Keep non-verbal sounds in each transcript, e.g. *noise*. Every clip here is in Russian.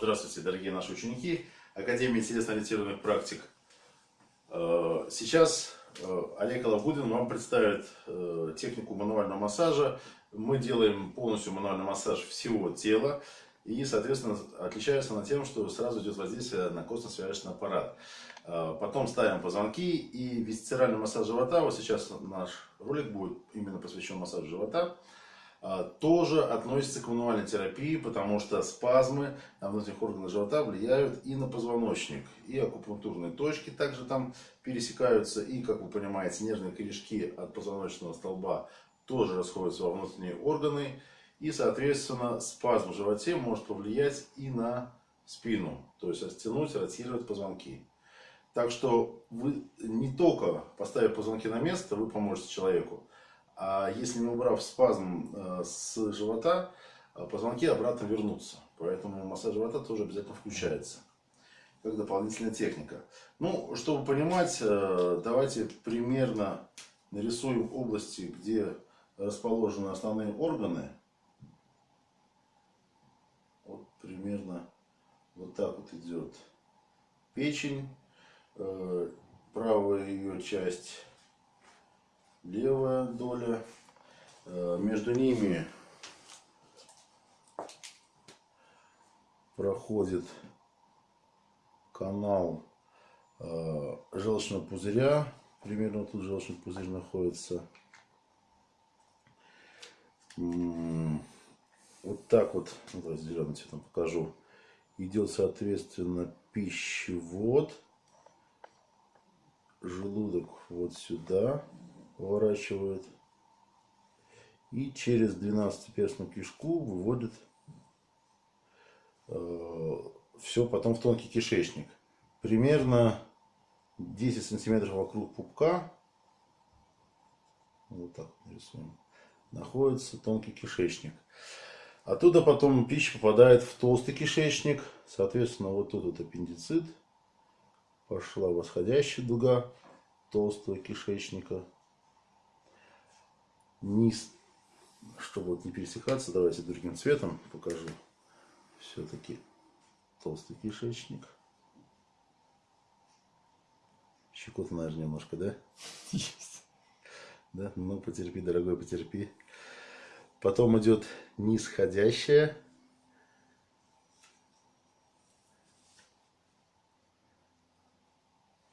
здравствуйте, дорогие наши ученики Академии телесно-ориентированных практик. Э, сейчас э, Олег Алабудин вам представит э, технику мануального массажа. Мы делаем полностью мануальный массаж всего тела. И, соответственно, отличается она тем, что сразу идет воздействие на костно-связочный аппарат. Потом ставим позвонки и висцеральный массаж живота. Вот сейчас наш ролик будет именно посвящен массажу живота. А, тоже относится к мануальной терапии, потому что спазмы на внутренних органах живота влияют и на позвоночник. И акупунктурные точки также там пересекаются. И, как вы понимаете, нервные корешки от позвоночного столба тоже расходятся во внутренние органы. И, соответственно, спазм в животе может повлиять и на спину. То есть растянуть, ротировать позвонки. Так что вы не только поставив позвонки на место, вы поможете человеку, а если не убрав спазм э, с живота, э, позвонки обратно вернутся. Поэтому массаж живота тоже обязательно включается. Как дополнительная техника. Ну, чтобы понимать, э, давайте примерно нарисуем области, где расположены основные органы. Вот примерно вот так вот идет печень, правая ее часть левая доля. Э, между ними проходит канал э, желчного пузыря. Примерно тут желчный пузырь находится. Вот так вот, ну, давайте зеленым цветом покажу. Идет, соответственно, пищевод. Желудок вот сюда поворачивают. И через 12-перстную кишку выводит э, все потом в тонкий кишечник. Примерно 10 сантиметров вокруг пупка, вот так нарисуем, находится тонкий кишечник. Оттуда потом пища попадает в толстый кишечник. Соответственно, вот тут вот аппендицит. Пошла восходящая дуга толстого кишечника низ, чтобы вот не пересекаться, давайте другим цветом покажу. Все-таки толстый кишечник. Щекотно, наверное, немножко, да? *laughs* Есть. Да, ну потерпи, дорогой, потерпи. Потом идет нисходящая.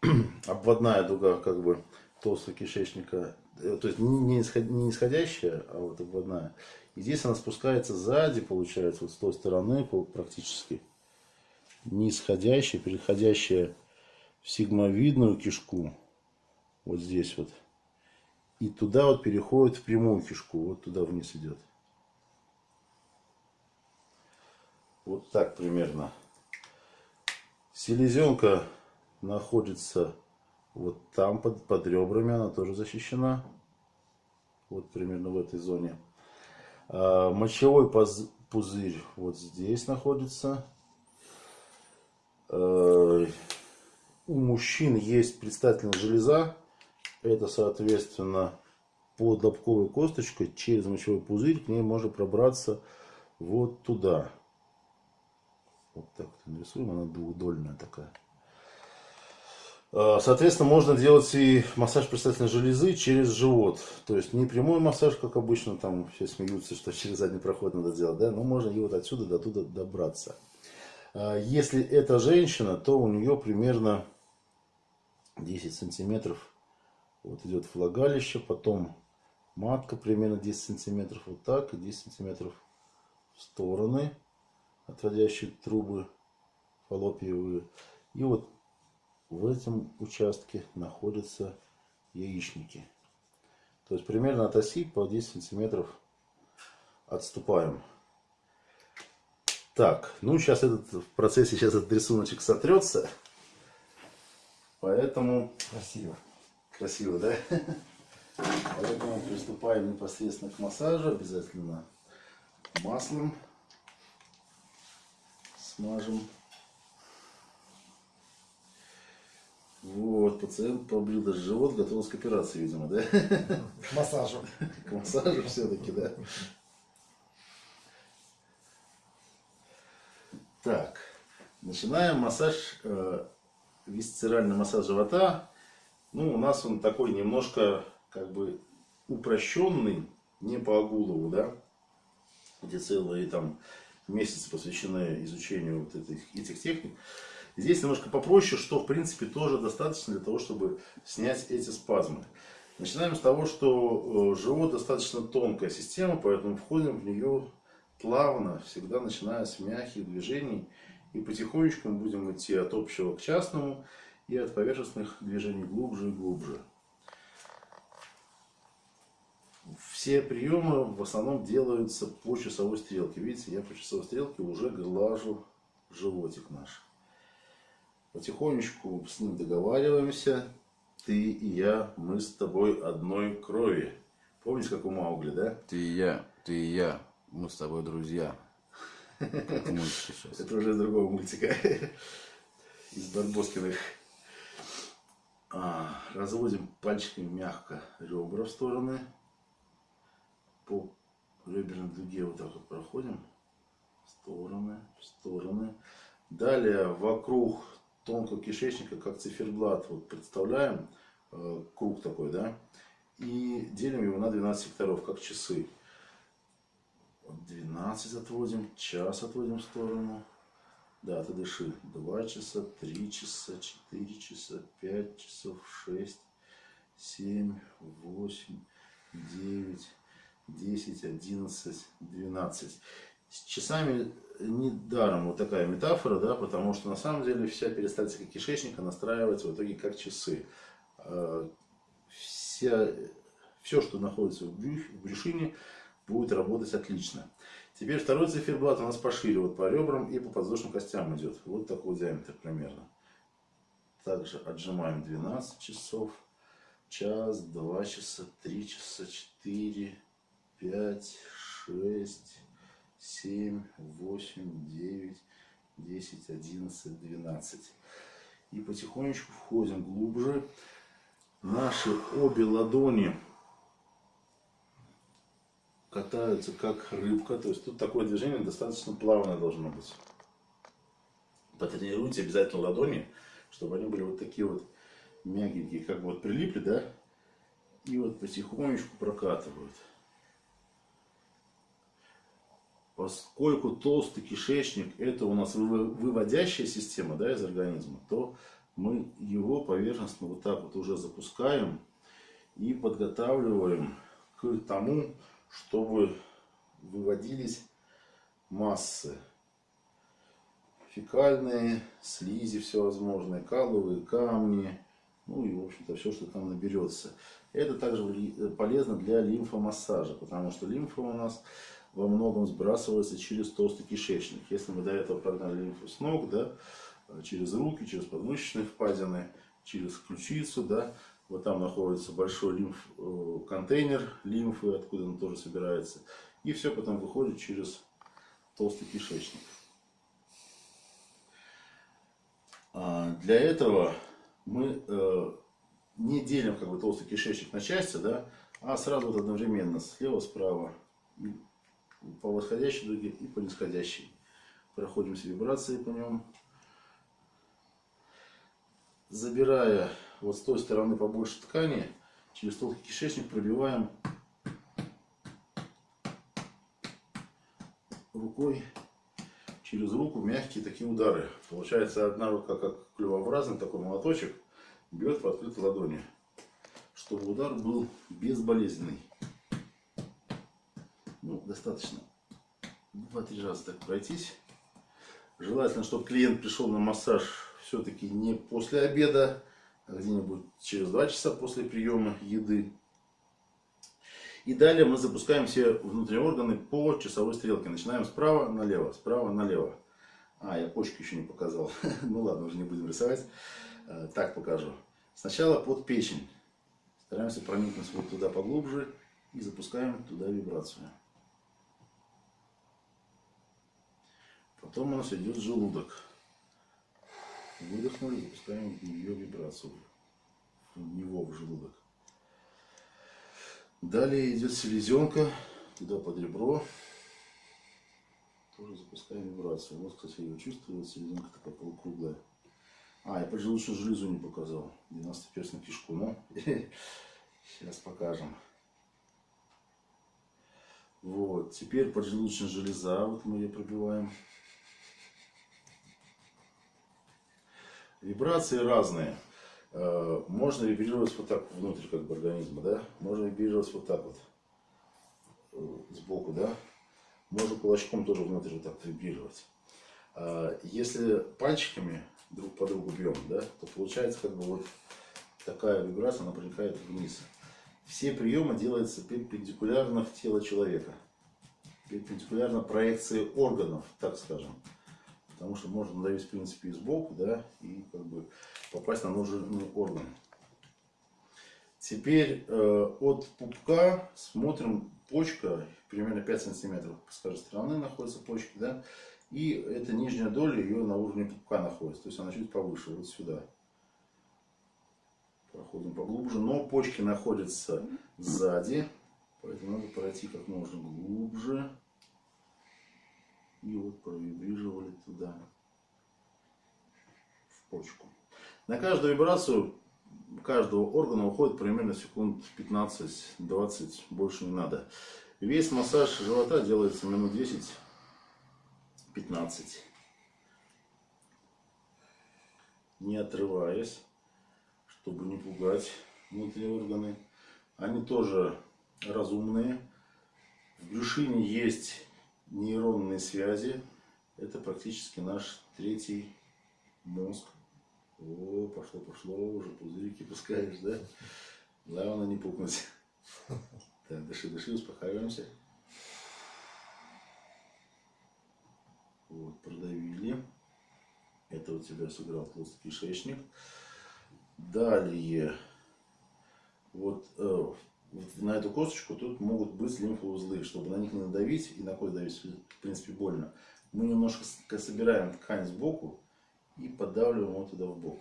*clears throat* Обводная дуга, как бы, толстого кишечника Э, то есть не нисходящая, а вот обводная. И здесь она спускается сзади, получается, вот с той стороны практически. Нисходящая, переходящая в сигмовидную кишку. Вот здесь вот. И туда вот переходит в прямую кишку. Вот туда вниз идет. Вот так примерно. Селезенка находится вот там под, под ребрами она тоже защищена. Вот примерно в этой зоне. А, мочевой пузырь вот здесь находится. А, у мужчин есть предстательная железа. Это, соответственно, под лобковой косточкой через мочевой пузырь к ней можно пробраться вот туда. Вот так вот нарисуем, она двухдольная такая. Э, соответственно, можно делать и массаж предстательной железы через живот. То есть не прямой массаж, как обычно, там все смеются, что через задний проход надо делать, да, но можно и вот отсюда до туда добраться. Э, если это женщина, то у нее примерно 10 сантиметров вот идет влагалище, потом матка примерно 10 сантиметров вот так, и 10 сантиметров в стороны, отводящие трубы фаллопиевые. И вот в этом участке находятся яичники. То есть примерно от оси по 10 сантиметров отступаем. Так, ну сейчас этот в процессе сейчас этот рисуночек сотрется. Поэтому... Красиво. Красиво, да? Поэтому приступаем непосредственно к массажу. Обязательно маслом смажем. Вот, пациент побрил даже живот, готовился к операции, видимо, да? К массажу. К массажу все-таки, да. Так, Начинаем массаж, э, висцеральный массаж живота. Ну, у нас он такой немножко, как бы, упрощенный, не по Агулову, да, где целые там месяцы посвящены изучению вот этих, этих техник. Здесь немножко попроще, что в принципе тоже достаточно для того, чтобы снять эти спазмы. Начинаем с того, что э, живот достаточно тонкая система, поэтому входим в нее плавно, всегда начиная с мягких движений. И потихонечку мы будем идти от общего к частному и от поверхностных движений глубже и глубже. Все приемы в основном делаются по часовой стрелке. Видите, я по часовой стрелке уже глажу животик наш. Потихонечку с ним договариваемся ты и я, мы с тобой одной крови. Помнишь, как у Маугли, да? Ты и я, ты и я, мы с тобой друзья. Как *laughs* сейчас. Это уже из другого мультика. *laughs* Из Барбоскиных. А, разводим пальчиками мягко ребра в стороны. По реберной дуге вот так вот проходим. В стороны, в стороны. Далее вокруг тонкого кишечника, как циферблат, вот представляем, э, круг такой, да, и делим его на 12 секторов, как часы. 12 отводим, час отводим в сторону. Да, ты дыши. 2 часа, 3 часа, 4 часа, 5 часов, 6, 7, 8, 9, 10, 11, 12. С часами недаром вот такая метафора, да, потому что на самом деле вся перистальтика кишечника настраивается в итоге как часы. А, вся, все, что находится в, брюх, в брюшине, будет работать отлично. Теперь второй циферблат у нас пошире, вот по ребрам и по подвздошным костям идет. Вот такой диаметр примерно. Также отжимаем 12 часов, час, 2 часа, 3 часа, 4, 5, 6, 7, 8, 9, 10, 11, 12. И потихонечку входим глубже. Наши обе ладони катаются как рыбка. То есть тут такое движение достаточно плавное должно быть. Потренируйте обязательно ладони, чтобы они были вот такие вот мягенькие, как бы вот прилипли, да? И вот потихонечку прокатывают. Поскольку толстый кишечник это у нас выводящая система да, из организма, то мы его поверхностно вот так вот уже запускаем и подготавливаем к тому, чтобы выводились массы фекальные, слизи всевозможные, каловые камни, ну и, в общем-то, все, что там наберется. Это также полезно для лимфомассажа, потому что лимфа у нас во многом сбрасывается через толстый кишечник. Если мы до этого прогнали лимфу с ног, да, через руки, через подмышечные впадины, через ключицу, да, вот там находится большой лимф, э, контейнер лимфы, откуда он тоже собирается. И все потом выходит через толстый кишечник. А для этого мы э, не делим как бы толстый кишечник на части, да, а сразу вот одновременно слева, справа по восходящей дуге и по нисходящей. Проходимся вибрации по нему. Забирая вот с той стороны побольше ткани, через толстый кишечник пробиваем рукой через руку мягкие такие удары. Получается одна рука как клювообразный такой молоточек бьет по открытой ладони, чтобы удар был безболезненный достаточно 2-3 раза так пройтись. Желательно, чтобы клиент пришел на массаж все-таки не после обеда, а где-нибудь через 2 часа после приема еды. И далее мы запускаем все внутренние органы по часовой стрелке. Начинаем справа налево, справа налево. А, я почки еще не показал. *laughs* ну ладно, уже не будем рисовать. Э, так покажу. Сначала под печень. Стараемся проникнуть вот туда поглубже и запускаем туда вибрацию. Потом у нас идет желудок. Выдохнули, запускаем в нее вибрацию. В него в желудок. Далее идет селезенка. Туда под ребро. тоже запускаем вибрацию. Вот, кстати, ее чувствую, вот серединка такая полукруглая. А, я поджелудочную железу не показал. 90-перстную кишку, но *laughs* сейчас покажем. Вот, теперь поджелудочная железа, вот мы ее пробиваем. Вибрации разные. Э, можно вибрировать вот так внутрь как бы организма, да? Можно вибрировать вот так вот, э, сбоку, да? Можно кулачком тоже внутрь вот так вибрировать. А если пальчиками друг по другу бьем, да, то получается как бы вот такая вибрация, она проникает вниз. Все приемы делаются перпендикулярно в тело человека. Перпендикулярно проекции органов, так скажем. Потому что можно надавить, в принципе, и сбоку, да, и как бы попасть на нужный орган. Теперь э, от пупка смотрим почка, примерно 5 сантиметров с каждой стороны находятся почки, да, и эта нижняя доля ее на уровне пупка находится, то есть она чуть повыше, вот сюда. Проходим поглубже, но почки находятся сзади, поэтому надо пройти как можно глубже. И вот провибрировали туда, в почку. На каждую вибрацию каждого органа уходит примерно секунд 15-20, больше не надо. Весь массаж живота делается минут 10-15. Не отрываясь, чтобы не пугать внутренние органы. Они тоже разумные. В брюшине есть нейронные связи. Это практически наш третий мозг. О, пошло, пошло, уже пузырики пускаешь, да? Главное не пукнуть. Так, дыши, дыши, успокаиваемся. Вот, продавили. Это у тебя сыграл толстый кишечник. Далее, вот, э, на эту косточку тут могут быть лимфоузлы. Чтобы на них не надавить и на кость давить, в принципе, больно. Мы немножко собираем ткань сбоку и поддавливаем его туда в бок.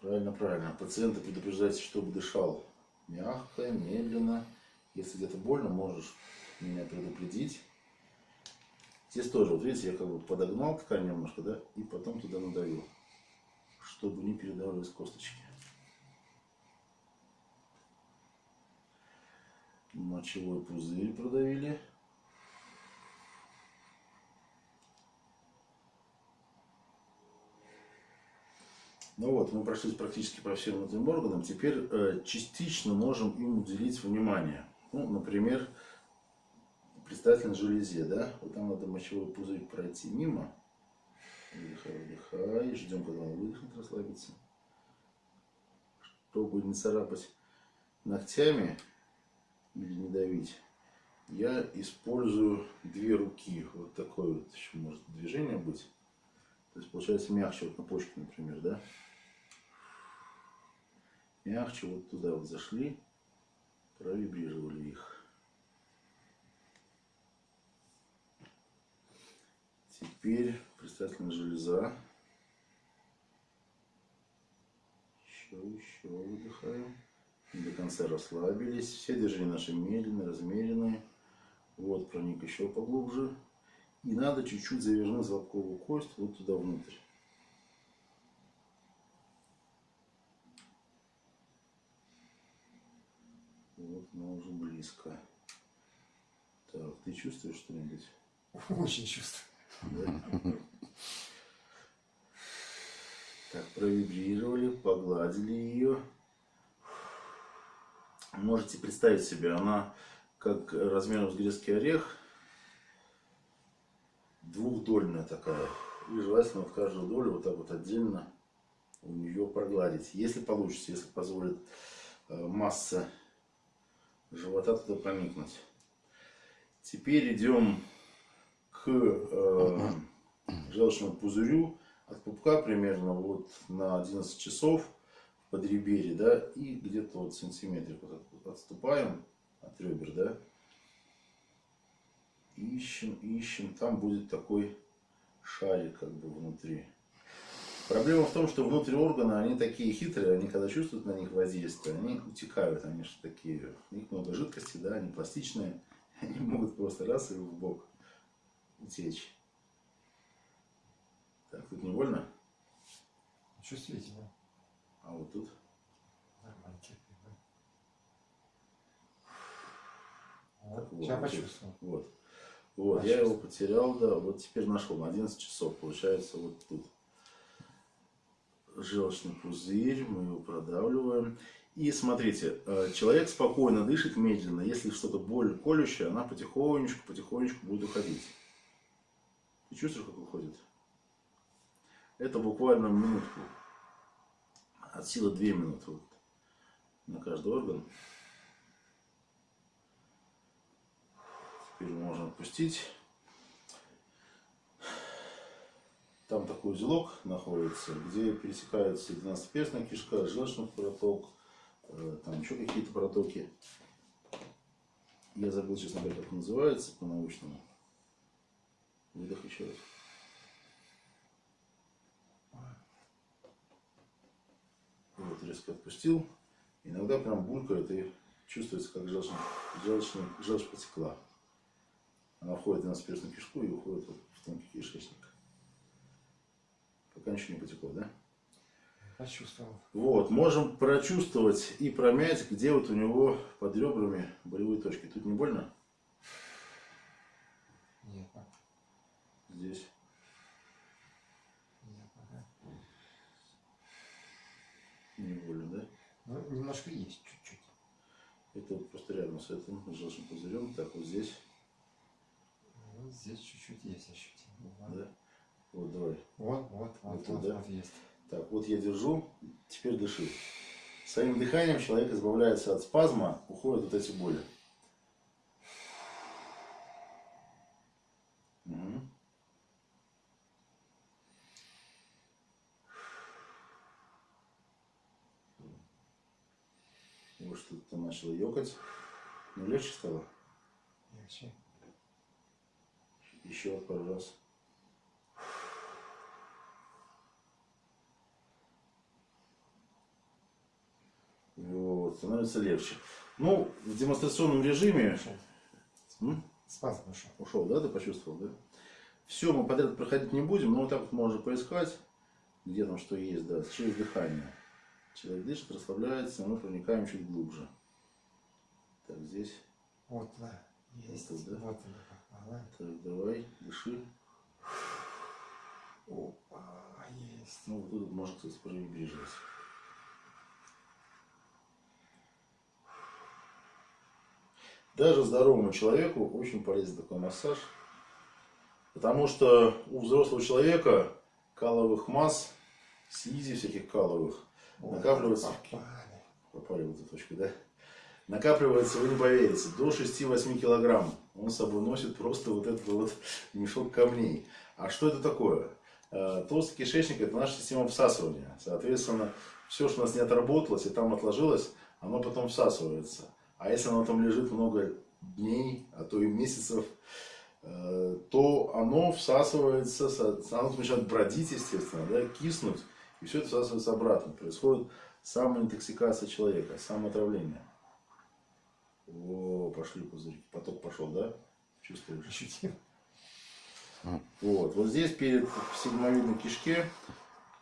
Правильно, правильно. Пациента предупреждайте, чтобы дышал мягко, медленно. Если где-то больно, можешь меня предупредить. Здесь тоже, вот видите, я как бы подогнал ткань немножко, да, и потом туда надавил, чтобы не передавались косточки. Мочевой пузырь продавили. Ну вот, мы прошлись практически по всем этим органам. Теперь э, частично можем им уделить внимание. Ну, например, предстательной железе, да? Вот там надо мочевой пузырь пройти мимо. Выдыхай, выдыхай. Ждем, когда он выдохнет, расслабится. Чтобы не царапать ногтями или не давить, я использую две руки. Вот такое вот еще может движение быть. То есть получается мягче вот на почке, например, да? мягче вот туда вот зашли, провибрировали их. Теперь предстательная железа. Еще, еще выдыхаем. До конца расслабились. Все движения наши медленные, размеренные. Вот проник еще поглубже. И надо чуть-чуть завернуть лобковую кость вот туда внутрь. Вот мы уже близко. Так, ты чувствуешь что-нибудь? Очень чувствую. Так, провибрировали, погладили ее. Можете представить себе, она как размером с грецкий орех, двухдольная такая. И желательно в каждую долю вот так вот отдельно у нее прогладить. Если получится, если позволит э, масса живота туда проникнуть. Теперь идем э, желчному пузырю от пупка примерно вот на 11 часов в подреберье, да, и где-то вот сантиметрик вот отступаем от ребер, да, ищем, ищем, там будет такой шарик как бы внутри. Проблема в том, что внутри органа они такие хитрые, они когда чувствуют на них воздействие, они утекают, они же такие, у них много жидкости, да, они пластичные, *laughs* они могут просто раз и в бок утечь. Так, тут не больно, Чувствительно. а вот тут. Нормально терпимо. Так, Вот, вот, сейчас вот. почувствовал. Вот. Вот, я его потерял, да, вот теперь нашел, на 11 часов, получается, вот тут. Желчный пузырь, мы его продавливаем. И смотрите, э, человек спокойно дышит медленно, если что-то боль колющая, она потихонечку, потихонечку будет уходить. Ты чувствуешь, как уходит? Это буквально минутку. От силы 2 минуты вот, на каждый орган. Теперь можно отпустить. Там такой узелок находится, где пересекаются 12-перстная кишка, желчный проток, э, там еще какие-то протоки. Я забыл, честно говоря, как называется по-научному. Выдох еще раз. Вот, резко отпустил. Иногда прям булькает и чувствуется, как желчный, желчный, желчь потекла. Она входит в перстную кишку и уходит вот в тонкий кишечник. Пока ничего не потекло, да? Почувствовал. Вот, можем прочувствовать и промять, где вот у него под ребрами болевые точки. Тут не больно? Нет. Здесь. Нет. Не больно, да? Ну, немножко есть, чуть-чуть. Это вот просто рядом с этим желчным пузырем. Так, вот здесь. Вот здесь чуть-чуть есть ощутимо. Да? Вот, давай. Вот, вот, вот, Вот вот, да? вот есть. Так, вот я держу, теперь дыши. Своим дыханием человек избавляется от спазма, уходят вот эти боли. Мгм. Вот начало ёкать. Ну, легче стало. Легче. Еще пару раз. Вот, становится легче. Ну, в демонстрационном режиме... Спазм ушел. Ушел, да, ты почувствовал, да? Все, мы подряд проходить не будем, но вот так вот можно поискать, где там что есть, да, через дыхание. Человек дышит, расслабляется, мы проникаем чуть глубже. Так, здесь. Вот, да. Есть. тут, да? Вот она попала. Так, давай, дыши. Опа, есть. Ну, вот тут можно, кстати, провибрировать. Даже здоровому человеку очень полезен такой массаж. Потому что у взрослого человека каловых масс, слизи всяких каловых, Вот, накапливается. Попали. Попали в эту точку, да? Накапливается, вы не поверите, до 6-8 килограмм. Он с собой носит просто вот этот вот мешок камней. А что это такое? Э, Толстый кишечник – это наша система всасывания. Соответственно, все, что у нас не отработалось и там отложилось, оно потом всасывается. А если оно там лежит много дней, а то и месяцев, э, то оно всасывается, оно начинает бродить, естественно, да, киснуть, и все это всасывается обратно. Происходит самоинтоксикация человека, самоотравление. О, пошли пузырьки. Поток пошел, да? Чувствуешь? Ощутил. Вот. Вот здесь перед сигмовидной кишке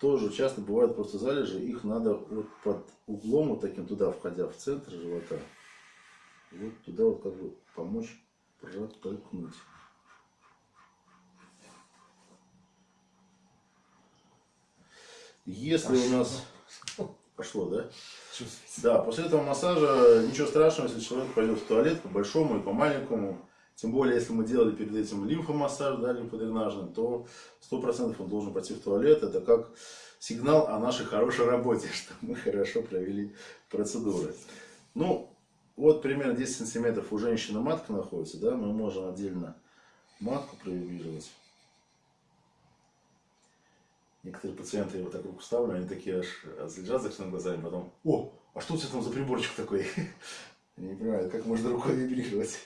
тоже часто бывают просто залежи. Их надо вот под углом, вот таким туда входя в центр живота, вот туда вот как бы помочь протолкнуть. Если у нас пошло, да? Да, после этого массажа ничего страшного, если человек пойдет в туалет по большому и по маленькому. Тем более, если мы делали перед этим лимфомассаж, да, лимфодренажный, то 100% он должен пойти в туалет. Это как сигнал о нашей хорошей работе, *laughs* что мы хорошо провели процедуры. Ну, вот примерно 10 сантиметров у женщины матка находится, да, мы можем отдельно матку провибрировать. Некоторые пациенты, я вот так руку ставлю, они такие аж взлежат закрытыми глазами, потом, о, а что у тебя там за приборчик такой? *laughs* Они не понимают, как можно рукой вибрировать.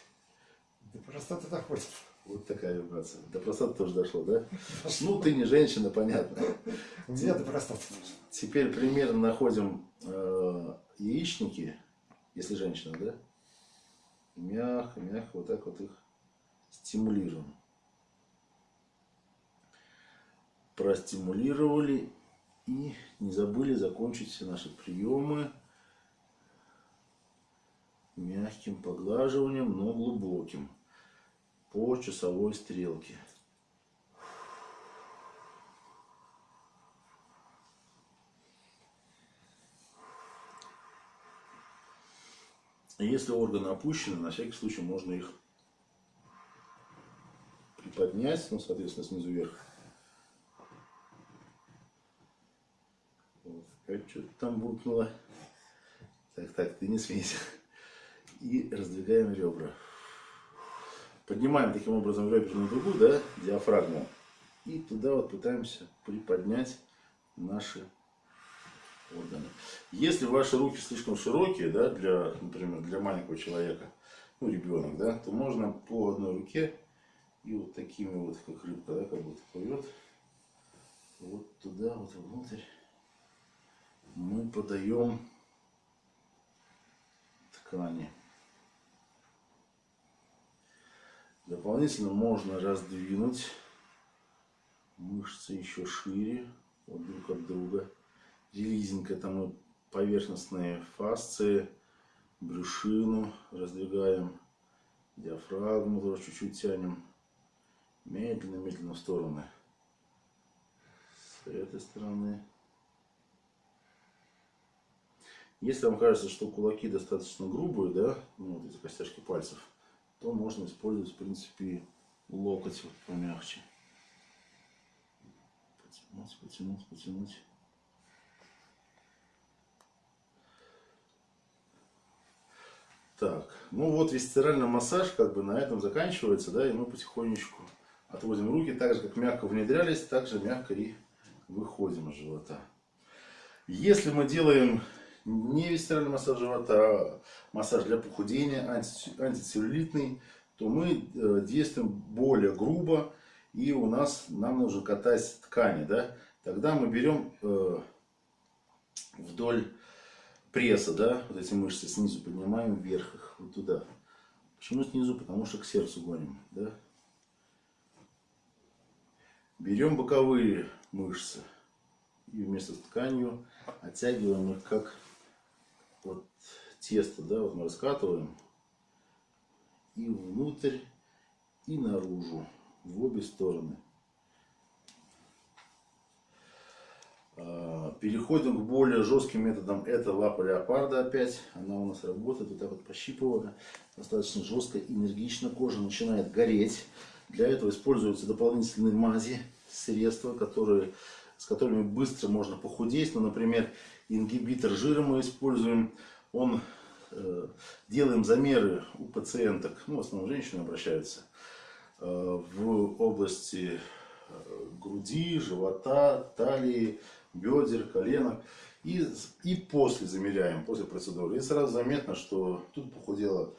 До простоты доходит. Вот такая вибрация. До простоты тоже дошло, да? Ну, ты не женщина, понятно. У меня до простоты. Теперь примерно находим э, яичники, если женщина, да? Мягко, мягко вот так вот их стимулируем. Простимулировали и не забыли закончить все наши приемы мягким поглаживанием, но глубоким по часовой стрелке. Если органы опущены, на всякий случай можно их приподнять, ну, соответственно, снизу вверх. Вот, как что-то там буркнуло. Так, так, ты не смейся. И раздвигаем ребра. Поднимаем таким образом реберную дугу, да, диафрагму. И туда вот пытаемся приподнять наши органы. Если ваши руки слишком широкие, да, для, например, для маленького человека, ну, ребенок, да, то можно по одной руке и вот такими вот, как рыбка, да, как будто плывет, вот туда, вот внутрь мы подаем ткани. Дополнительно можно раздвинуть мышцы еще шире, вот друг от друга. Релизинг это мы поверхностные фасции, брюшину раздвигаем, диафрагму тоже чуть-чуть тянем. Медленно-медленно в стороны. С этой стороны. Если вам кажется, что кулаки достаточно грубые, да, ну, вот эти костяшки пальцев, то можно использовать, в принципе, локоть вот помягче. Потянуть, потянуть, потянуть. Так, ну вот висцеральный массаж как бы на этом заканчивается, да, и мы потихонечку отводим руки, так же как мягко внедрялись, так же мягко и выходим из живота. Если мы делаем не висцеральный массаж живота, а массаж для похудения, антицеллюлитный, то мы э, действуем более грубо, и у нас нам нужно катать ткани, да, тогда мы берем э, вдоль пресса, да, вот эти мышцы снизу поднимаем вверх их, вот туда. Почему снизу? Потому что к сердцу гоним, да. Берем боковые мышцы и вместо с тканью оттягиваем их как вот тесто, да, вот мы раскатываем и внутрь, и наружу, в обе стороны. А, переходим к более жестким методам. Это лапа леопарда опять. Она у нас работает вот так вот пощипывая. Достаточно жестко, энергично. Кожа начинает гореть. Для этого используются дополнительные мази, средства, которые, с которыми быстро можно похудеть. Ну, например, ингибитор жира мы используем. Он э, делаем замеры у пациенток, ну, в основном женщины обращаются, э, в области э, груди, живота, талии, бедер, коленок. И, и после замеряем, после процедуры. И сразу заметно, что тут похудело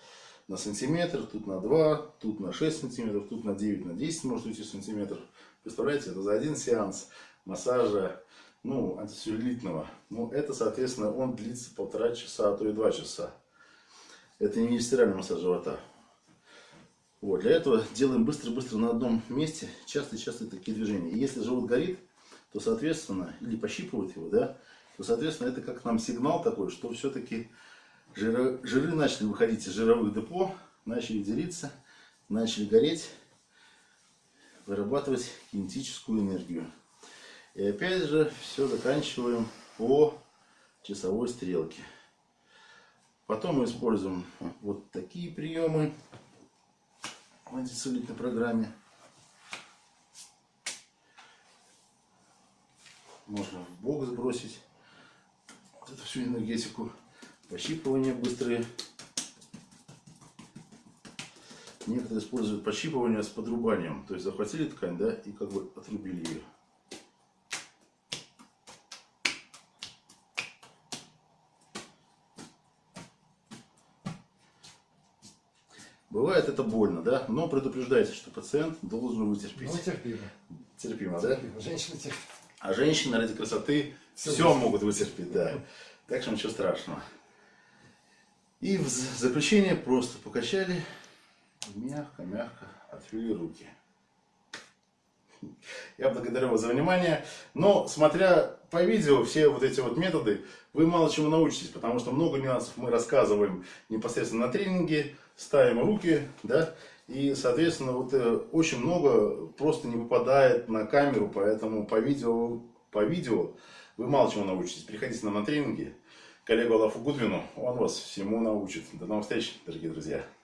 на сантиметр, тут на 2, тут на 6 сантиметров, тут на 9, на 10 может уйти сантиметров. Представляете, это за один сеанс массажа ну, антицеллюлитного. Ну, это, соответственно, он длится полтора часа, а то и два часа. Это не стиральный массаж живота. Вот, для этого делаем быстро-быстро на одном месте, частые-частые такие движения. И если живот горит, то, соответственно, или пощипывает его, да, то, соответственно, это как нам сигнал такой, что все-таки жиры, жиры начали выходить из жировых депо, начали делиться, начали гореть, вырабатывать кинетическую энергию. И опять же все заканчиваем по часовой стрелке. Потом мы используем вот такие приемы в антицеллюлитной программе. Можно в бок сбросить вот эту всю энергетику. Пощипывания быстрые. Некоторые используют пощипывание с подрубанием. То есть захватили ткань, да, и как бы отрубили ее. Бывает это больно, да, но предупреждайте, что пациент должен вытерпеть. Ну, терпимо. Терпимо, да? терпимо. Женщины терпят. А женщины ради красоты все, вытерпят. могут вытерпеть, да. Так что ничего страшного. И в заключение просто покачали, мягко-мягко отвели руки. Я благодарю вас за внимание. Но, смотря по видео, все вот эти вот методы, вы мало чему научитесь, потому что много нюансов мы рассказываем непосредственно на тренинге, ставим руки, да, и, соответственно, вот э, очень много просто не попадает на камеру, поэтому по видео, по видео вы мало чему научитесь. Приходите на тренинги, коллегу Алафу Гудвину, он вас всему научит. До новых встреч, дорогие друзья.